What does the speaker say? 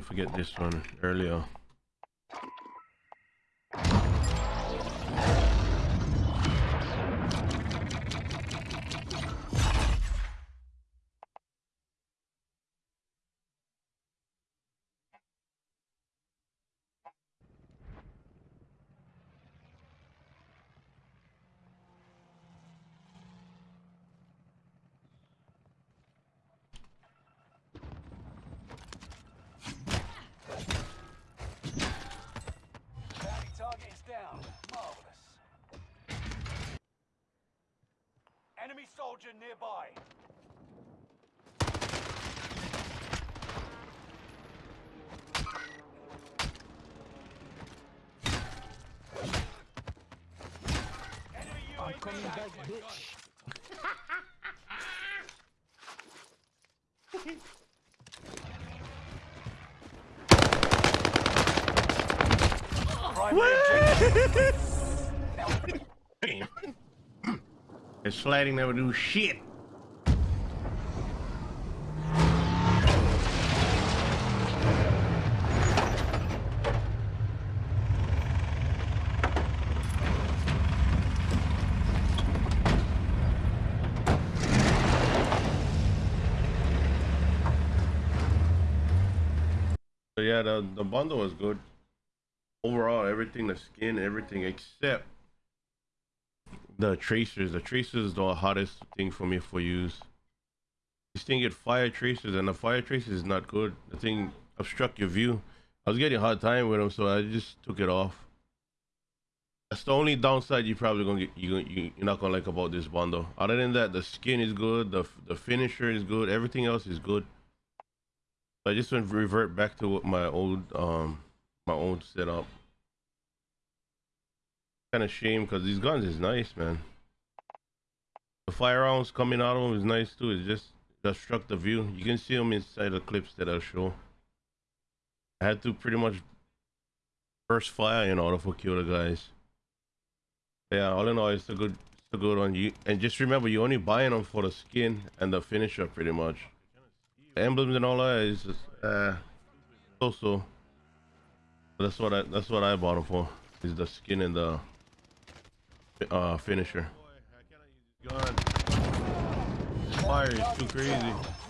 forget this one earlier. Enemy soldier nearby. I'm coming back, bitch. Primary It's sliding never do shit. Yeah, the the bundle was good. Overall, everything, the skin, everything except the tracers. The tracers is the hardest thing for me for use. This thing get fire tracers, and the fire tracers is not good. The thing obstruct your view. I was getting a hard time with them, so I just took it off. That's the only downside you probably gonna get. You you you're not gonna like about this bundle. Other than that, the skin is good. The the finisher is good. Everything else is good. I just went revert back to what my old um my old setup. Kind of shame because these guns is nice, man. The firearms coming out of them is nice too. It's just obstruct the view. You can see them inside the clips that I'll show. I had to pretty much burst fire in order for kill the guys. Yeah, all in all, it's a good, it's a good one. You and just remember, you're only buying them for the skin and the finisher, pretty much. The emblems and all that is just, uh. That's what I, that's what I bought them for. Is the skin and the uh finisher. Fire is too crazy.